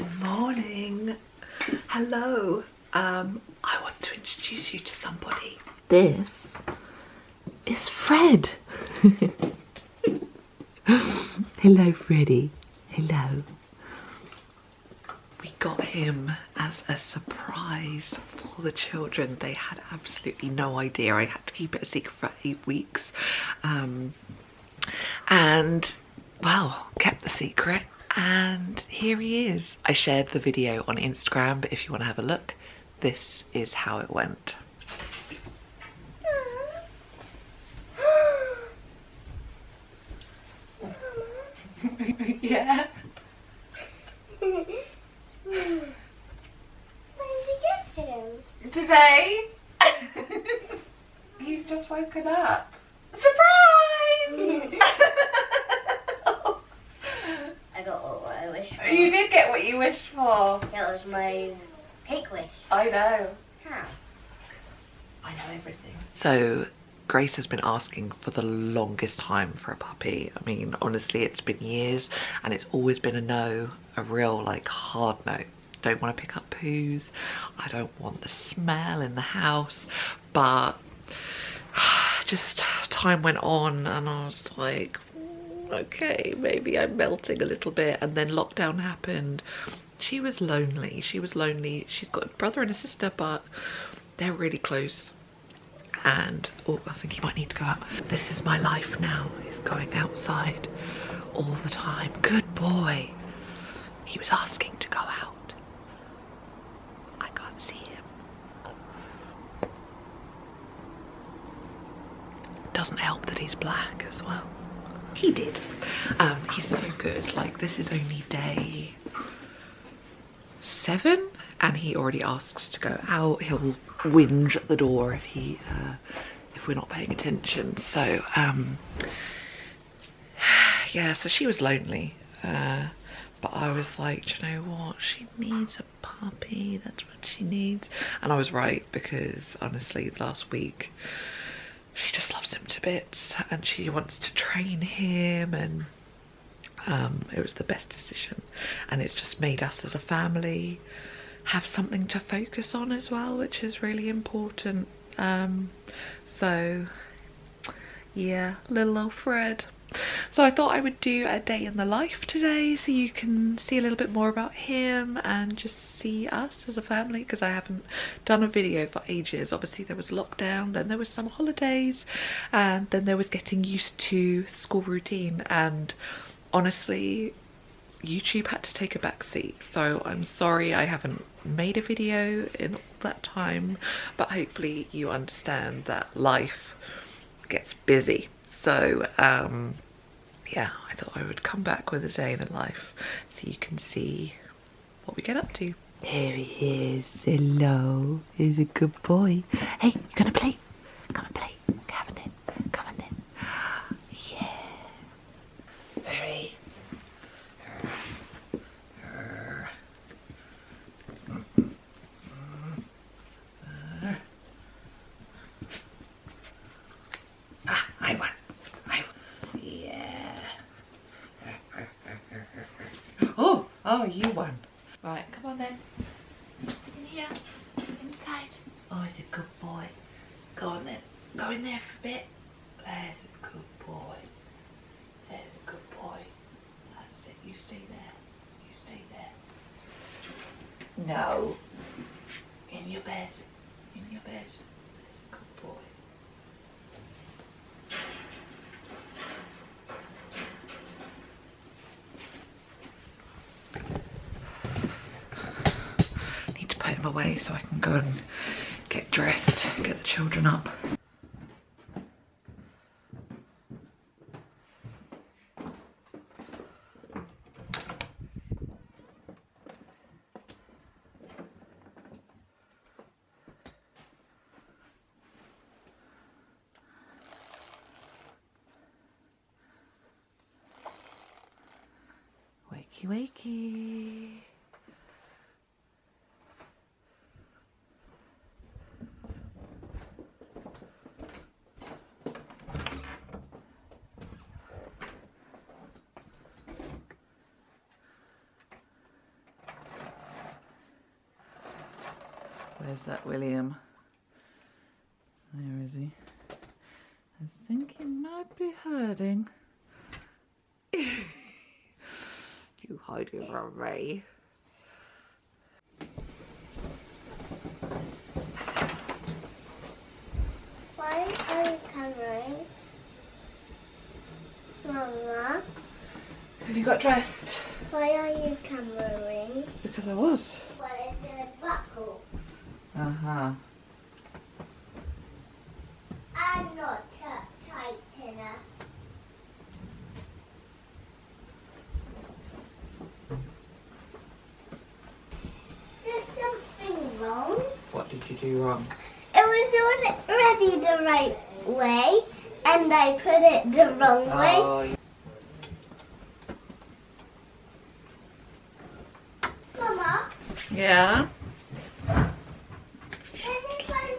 Morning. Hello. Um, I want to introduce you to somebody. This is Fred. Hello, Freddy. Hello. We got him as a surprise for the children. They had absolutely no idea. I had to keep it a secret for eight weeks. Um, and, well, kept the secret. And here he is. I shared the video on Instagram, but if you want to have a look, this is how it went. yeah. When did you get him? Today, he's just woken up. Surprise! I got what I wished for. You did get what you wished for. It was my cake wish. I know. How? I know everything. So Grace has been asking for the longest time for a puppy. I mean, honestly, it's been years and it's always been a no, a real like hard no. Don't want to pick up poos. I don't want the smell in the house, but just time went on and I was like, "Mm, okay, maybe I'm melting a little bit. And then lockdown happened. She was lonely. She was lonely. She's got a brother and a sister, but they're really close and oh I think he might need to go out. This is my life now, is going outside all the time. Good boy. He was asking to go out. I can't see him. Doesn't help that he's black as well. He did. Um, he's so good. Like this is only day seven and he already asks to go out. He'll whinge at the door if he uh, if we're not paying attention. So um yeah so she was lonely uh but I was like you know what? She needs a puppy. That's what she needs. And I was right because honestly last week she just loves him to bits and she wants to train him and um, it was the best decision. And it's just made us as a family have something to focus on as well which is really important. Um, so yeah little old Fred so I thought I would do a day in the life today so you can see a little bit more about him and just see us as a family because I haven't done a video for ages. Obviously there was lockdown, then there was some holidays and then there was getting used to school routine. And honestly YouTube had to take a back seat. So I'm sorry I haven't made a video in all that time but hopefully you understand that life gets busy so um yeah I thought I would come back with a day in the life so you can see what we get up to. Here he is. Hello. He's a good boy. Hey you gonna play? Come and play come on in come on in yeah very Ah, I won. I won. Yeah. Oh, you won. Right, come on then. In here. Inside. Oh, he's a good boy. Go on then. Go in there for a bit. There's a good boy. There's a good boy. That's it. You stay there. You stay there. No. In your bed. In your bed. There's a good boy. Need to put him away so I can go and get dressed, get the children up. Wakey wakey. Where's that William? Where is he? I think he might be hurting. you hiding from me. Why are you covering? Mama, Have you got dressed? why are you covering? Because I was. Well, it's a buckle. Uh-huh. I'm not tight enough. Did something wrong? What did you do wrong? It was already the right way, and I put it the wrong way. Oh, Mama, yeah. did you find,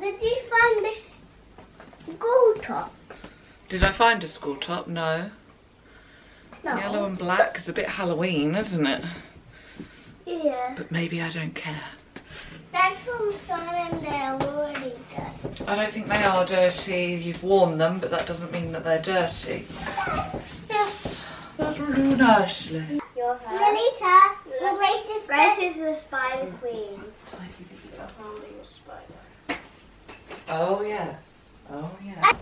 did you find this school top? Did I find a school top? No. No. Yellow and black is a bit Halloween, isn't it? Yeah. But maybe I don't care. That's from Simon. They're already done. I don't think they are dirty. You've worn them, but that doesn't mean that they're dirty. Yes, that will do nicely. Your hair. Lily's hair. Grace is Grace is the Spider Queen. Oh yes. Oh yeah.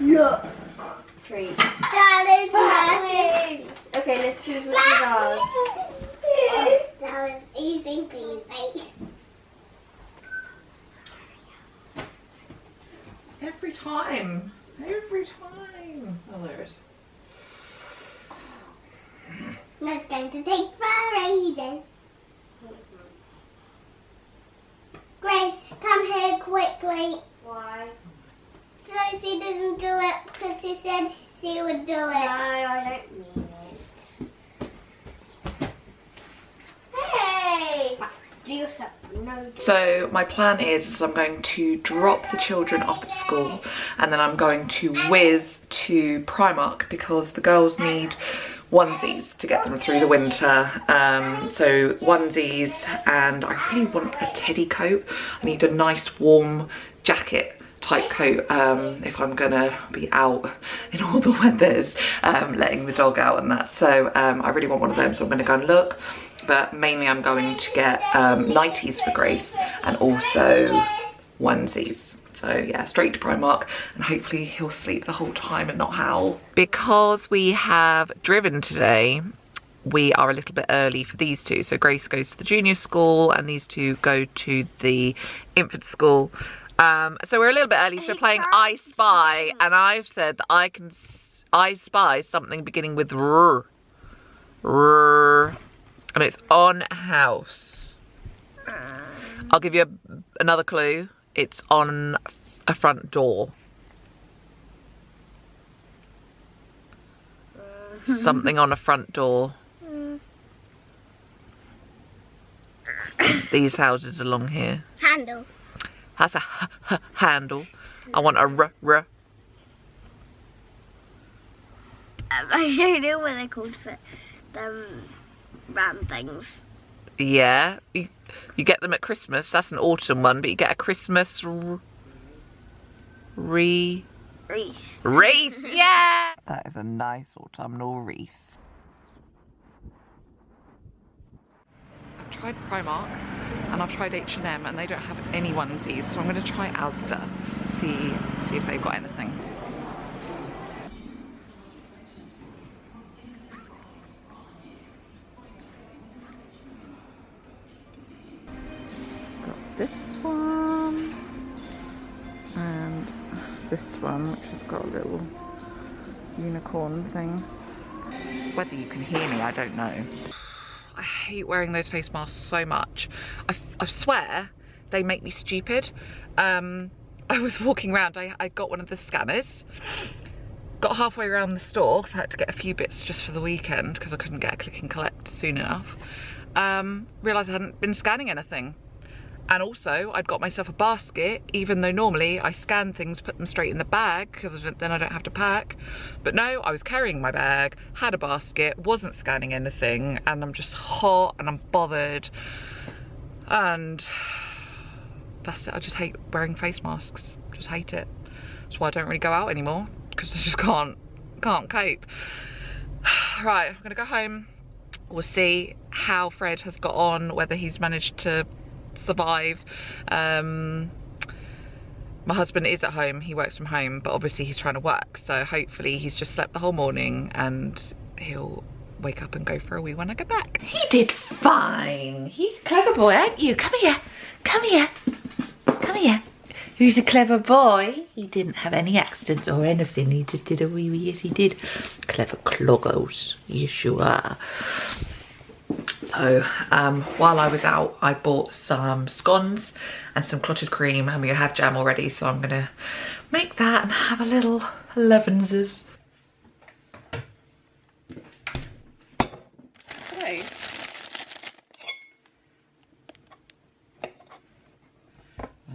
Look. treat. That is massive. Okay, let's choose which is ours. That was easy peasy. Every time. Every time. Oh, there it is. That's going to take for ages. Grace, come here quickly. Why? So she doesn't do it because she said she would do No, it. I don't mean it. Hey! Do yourself. No. So my plan is, is I'm going to drop the children off at school and then I'm going to whiz to Primark because the girls need onesies to get them through the winter. Um, so onesies and I really want a teddy coat. I need a nice warm jacket type coat um, if I'm gonna be out in all the weathers um, letting the dog out and that so um, I really want one of them so I'm gonna go and look but mainly I'm going to get um, 90s for Grace and also onesies so yeah straight to Primark and hopefully he'll sleep the whole time and not howl because we have driven today we are a little bit early for these two. So Grace goes to the junior school and these two go to the infant school. Um, so we're a little bit early. So we're playing I Spy and I've said that I can s- I spy something beginning with R. R. And it's on house. I'll give you a, another clue. It's on a front door. Something on a front door. These houses along here. Handle. That's a h- h- handle. I want a r r. Um, don't know what they're called for them round things. Yeah, you, you get them at Christmas. That's an autumn one, but you get a Christmas re Wreath. wreath. Yeah, that is a nice autumnal wreath. I've tried Primark and I've tried H and M, and they don't have any onesies. So I'm going to try Asda, see see if they've got anything. Got a little unicorn thing. Whether you can hear me, I don't know. I hate wearing those face masks so much. I, swear they make me stupid. Um, I was walking around, I, I got one of the scanners, got halfway around the store because I had to get a few bits just for the weekend because I couldn't get a click and collect soon enough. Um, realised I hadn't been scanning anything and also I'd got myself a basket even though normally I scan things put them straight in the bag because then I don't have to pack. But no I was carrying my bag had a basket wasn't scanning anything and I'm just hot and I'm bothered. And that's it. I just hate wearing face masks. Just hate it. That's why I don't really go out anymore because I just can't can't cope. Right I'm gonna go home. We'll see how Fred has got on whether he's managed to survive. Um, my husband is at home, he works from home, but obviously he's trying to work. So hopefully he's just slept the whole morning and he'll wake up and go for a wee when I get back. He did fine. He's a clever boy, aren't you? Come here, come here, come here. Who's a clever boy? He didn't have any accidents or anything. He just did a wee wee. Yes, he did. Clever cloggos. Yes, you are. So um, while I was out, I bought some scones and some clotted cream and we have jam already. So I'm gonna make that and have a little Levinses. Hey.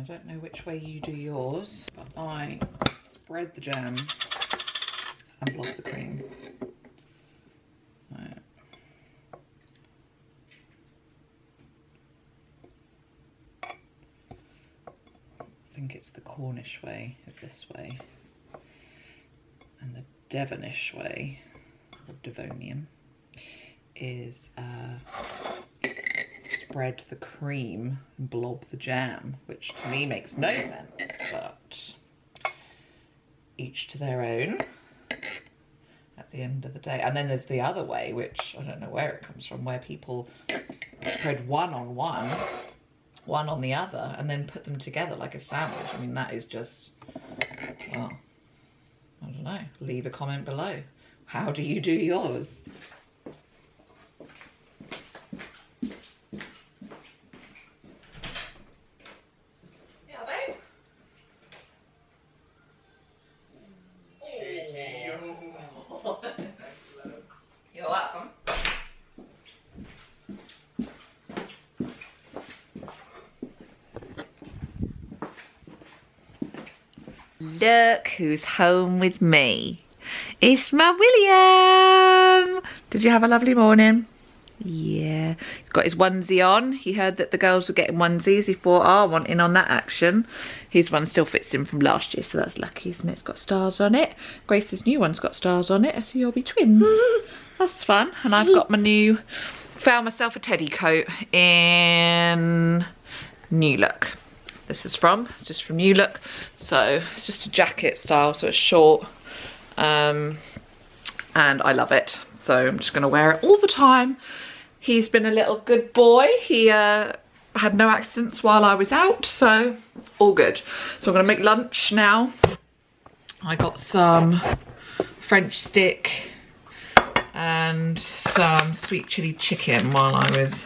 I don't know which way you do yours, but I spread the jam and block the cream. Right. I think it's the Cornish way is this way. And the Devonish way, or Devonian, is uh, spread the cream and blob the jam, which to me makes no sense, but each to their own at the end of the day. And then there's the other way, which I don't know where it comes from, where people spread one on one one on the other and then put them together like a sandwich. I mean, that is just, well, I don't know. Leave a comment below. How do you do yours? Look who's home with me. It's my William. Did you have a lovely morning? Yeah. He's got his onesie on. He heard that the girls were getting onesies. He thought, ah, oh, I want in on that action. His one still fits him from last year, so that's lucky, isn't it? It's got stars on it. Grace's new one's got stars on it, so you'll be twins. that's fun. And I've got my new, found myself a teddy coat in New Look this is from. It's just from New Look. So it's just a jacket style, so it's short. Um, and I love it. So I'm just gonna wear it all the time. He's been a little good boy. He uh, had no accidents while I was out, so it's all good. So I'm gonna make lunch now. I got some French stick and some sweet chili chicken while I was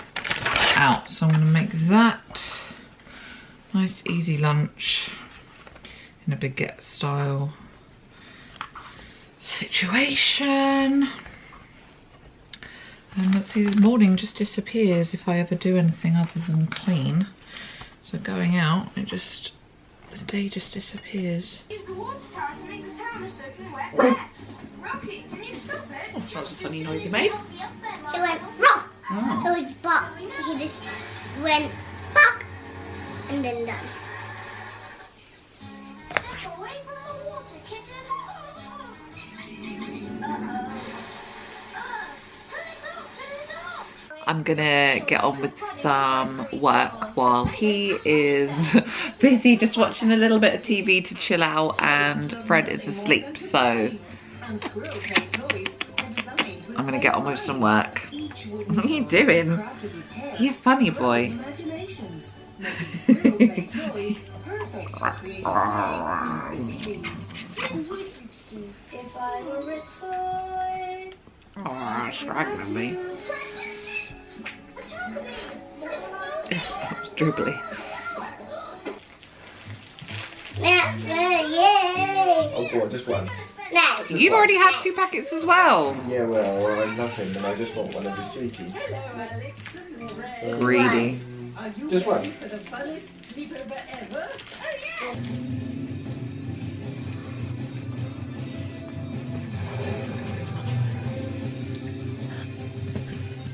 out. So I'm gonna make that. Nice easy lunch in a baguette style situation. And let's see, the morning just disappears if I ever do anything other than clean. So going out, it just, the day just disappears. Use the water tower to make the town a soaking wet mess. Rocky, can you stop it? Oh, that's a funny noise you made. It went rough. Oh. It was but He just went buck and then done. Step away from the water, kitten. Uh-oh. Uh, turn it off, turn it off. I'm gonna get on with some work while he is busy just watching a little bit of TV to chill out and Fred is asleep so I'm gonna get on with some work. What are you doing? You funny boy. If I were a toy. Oh, straggling me. What's happening? It's Dribbly. Yay! Oh, go on, just one. Now, You've already had two packets as well. Yeah, well, I love him, and I just want one of his sweeties. Greedy. Are you Just ready one. for the funnest sleepover ever? Oh,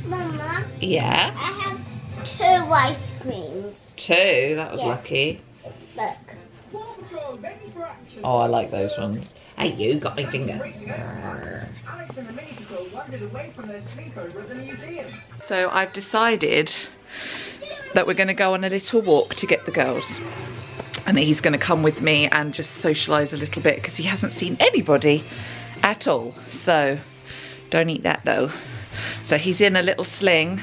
Mama, Yeah. I have two ice creams. Two. That was Yeah. lucky. Look. Paw Patrol ready for action. Oh, I like those ones. Hey, you got my finger. Alex and the Mini wandered away from their sleepover at the museum. So I've decided that we're going to go on a little walk to get the girls. And he's going to come with me and just socialise a little bit because he hasn't seen anybody at all. So don't eat that though. So he's in a little sling,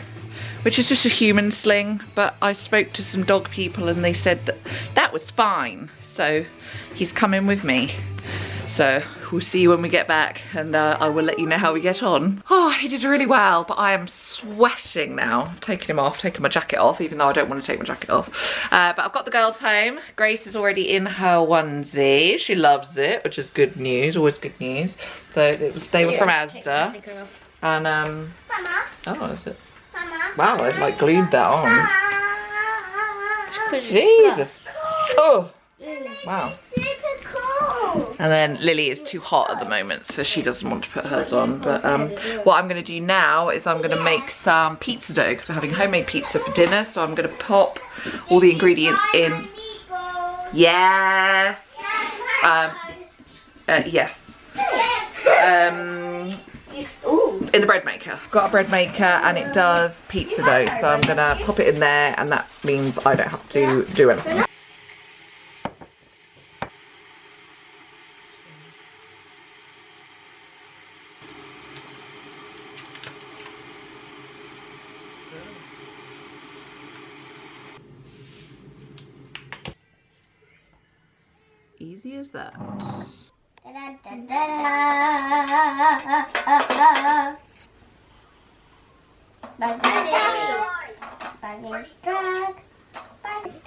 which is just a human sling. But I spoke to some dog people and they said that that was fine. So he's coming with me. So we'll see you when we get back and uh, I will let you know how we get on. Oh, he did really well, but I am sweating now. I've taken him off, taken my jacket off, even though I don't want to take my jacket off. Uh, but I've got the girls home. Grace is already in her onesie. She loves it, which is good news, always good news. So it was, they were from Asda. And, um, Mama, oh, is it? Mama. Wow, I've like glued that on. Jesus. Oh, wow. And then Lily is too hot at the moment, so she doesn't want to put hers on. But um, what I'm going to do now is I'm going to make some pizza dough because we're having homemade pizza for dinner. So I'm going to pop all the ingredients in. Yes. Um, uh, yes. Um, in the bread maker. Got a bread maker and it does pizza dough. So I'm going to pop it in there and that means I don't have to do anything. Easy as that.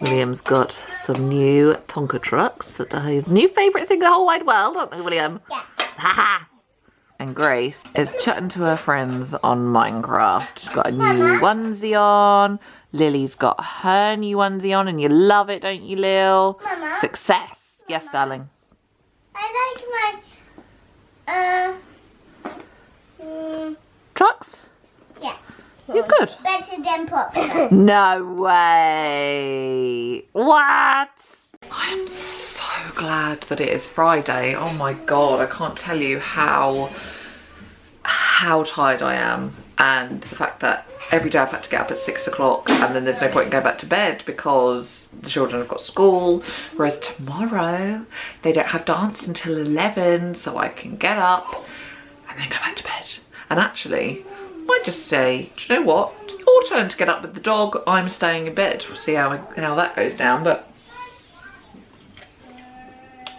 William's got some new Tonka trucks that are his new favourite thing in the whole wide world, aren't they, William? Yeah. Haha. and Grace is chatting to her friends on Minecraft. She's got a new onesie on. Lily's got her new onesie on, and you love it, don't you, Lil? Mama? Success. Yes, darling. I like my, uh, mm, Trucks? yeah, You're good. better than pop. No way. What? I am so glad that it is Friday. Oh my god, I can't tell you how how tired I am and the fact that every day I've had to get up at six o'clock and then there's no point in going back to bed because the children have got school. Whereas tomorrow they don't have dance until 11 so I can get up and then go back to bed. And actually I might just say do you know what? Your turn to get up with the dog. I'm staying in bed. We'll see how, how that goes down but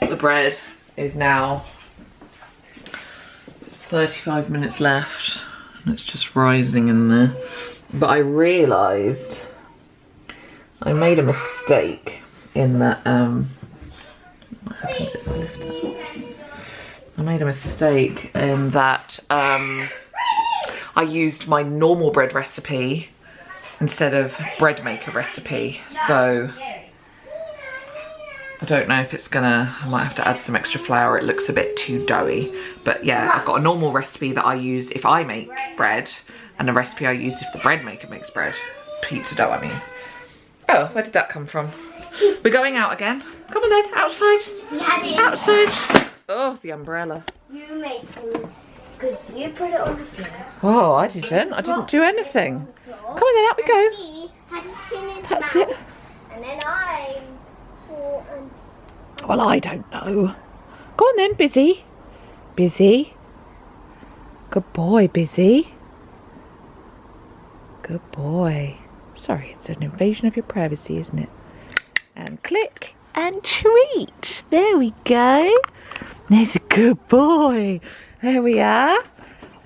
the bread is now it's 35 minutes left it's just rising in there but I realised I made a mistake in that um I? I made a mistake in that um I used my normal bread recipe instead of bread maker recipe so I don't know if it's gonna, I might have to add some extra flour. It looks a bit too doughy. But yeah, I've got a normal recipe that I use if I make bread and a recipe I use if the bread maker makes bread. Pizza dough, I mean. Oh, where did that come from? We're going out again. Come on then, outside. We had it. Outside. Oh, the umbrella. You make food. Because you put it on the floor. Oh, I didn't. I didn't do anything. Come on then, out we go. Me had to spin it That's it. And then I Well, I don't know. Go on then, Busy. Busy. Good boy, Busy. Good boy. Sorry, it's an invasion of your privacy, isn't it? And click and treat. There we go. There's a good boy. There we are.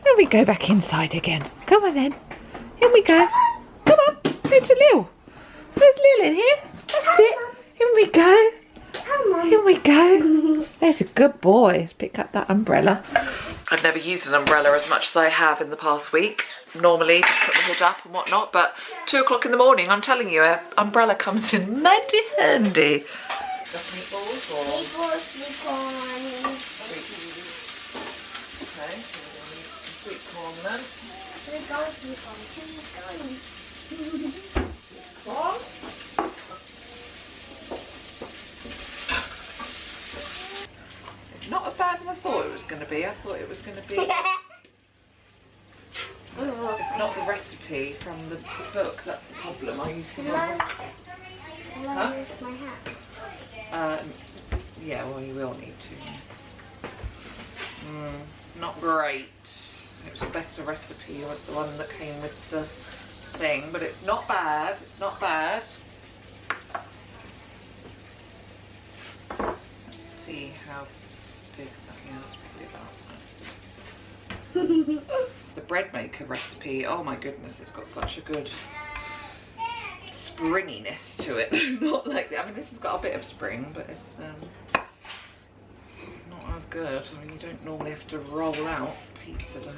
Then we go back inside again. Come on then. Here we go. Come on. Go to Lil. Where's Lil in here? That's it. Here we go. Here we go. There's a good boy. Let's pick up that umbrella. I've never used an umbrella as much as I have in the past week. Normally, just put the hood up and whatnot, but two o'clock in the morning, I'm telling you, an umbrella comes in mighty handy. Meatballs or Sleep on, sleep okay, so we're gonna some sweet corn then. Sleep on, sleep on, sleep. Corn. It's not as bad as I thought it was going to be. I thought it was going to be. It's not the recipe from the book. That's the problem. I used the wrong. Can Huh? I use my hat? Uh, yeah, well, you will need to. Mm, it's not great. It was a better recipe with the one that came with the thing, but it's not bad. It's not bad. Let's see how the bread maker recipe. Oh my goodness, it's got such a good springiness to it. not like I mean, this has got a bit of spring, but it's um, not as good. I mean, you don't normally have to roll out pizza dough.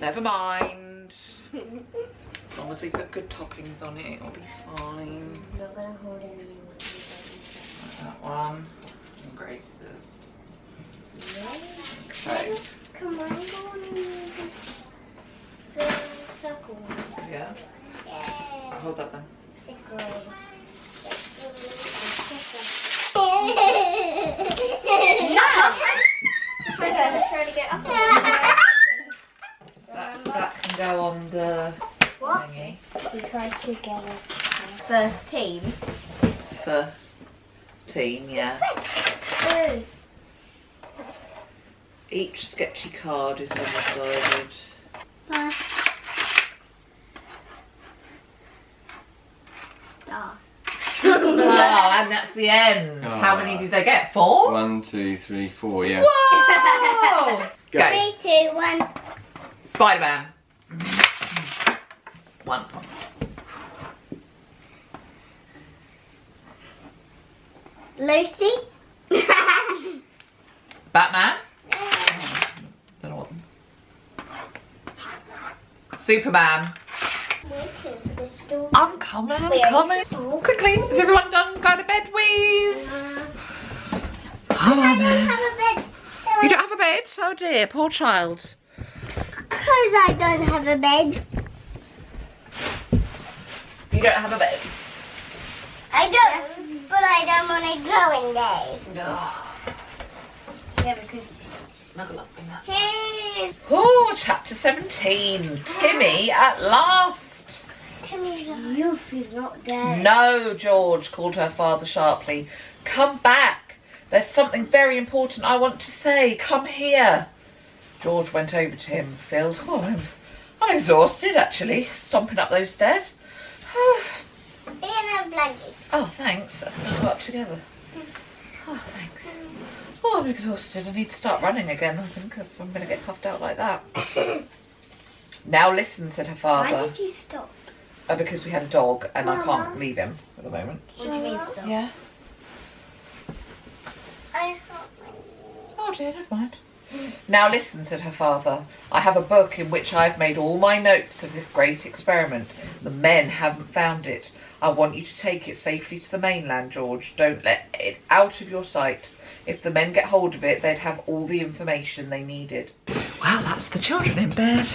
Never mind. As long as we put good toppings on it, it'll be fine. I'm not gonna hold any. Like that one. And Grace's. Okay. Come on, go on. The circle. Yeah. Yeah. I'll hold that then. That, that can go on the What? thingy We try to get it. First team. for team. Yeah. Ooh. Each sketchy card is double-sided. Star. Oh, and that's the end. Oh, How many did they get? Four? One, two, three, four. Yeah. Whoa! Go. Three, two, one. Spider-Man. One point. Lucy. Batman. Don't know what. Superman. Waiting for the story. I'm coming, I'm coming. Quickly, is everyone done? Go to bed, Wheeze. Come on, I don't man. have a bed. You don't have a bed? Oh dear, poor child. Because I don't have a bed. You don't have a bed. I don't, but I don't want to go in there. Oh, Yeah, because snuggle up in that. Cheers. Oh, chapter 17. Timmy at last. Youth is not there. No, George, called her father sharply. Come back. There's something very important I want to say. Come here. George went over to him, filled. Oh, I'm, I'm exhausted, actually, stomping up those stairs. In a blanket. oh, thanks. Let's snuggle up together. Hmm. Oh, thanks. Oh, I'm exhausted. I need to start running again, I think, if I'm going to get puffed out like that. now listen, said her father. Why father. did you stop? Oh, because we had a dog and I can't leave him at the moment. What do you mean stop? Yeah. I thought Oh dear, never mind. Now listen, said her father. I have a book in which I have made all my notes of this great experiment. The men haven't found it. I want you to take it safely to the mainland, George. Don't let it out of your sight. If the men get hold of it, they'd have all the information they needed. Well, that's the children in bed.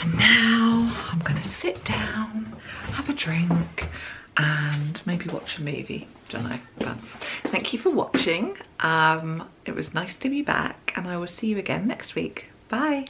And now I'm going to sit down, have a drink, and maybe watch a movie. Don't know. But thank you for watching. Um, it was nice to be back, and I will see you again next week. Bye.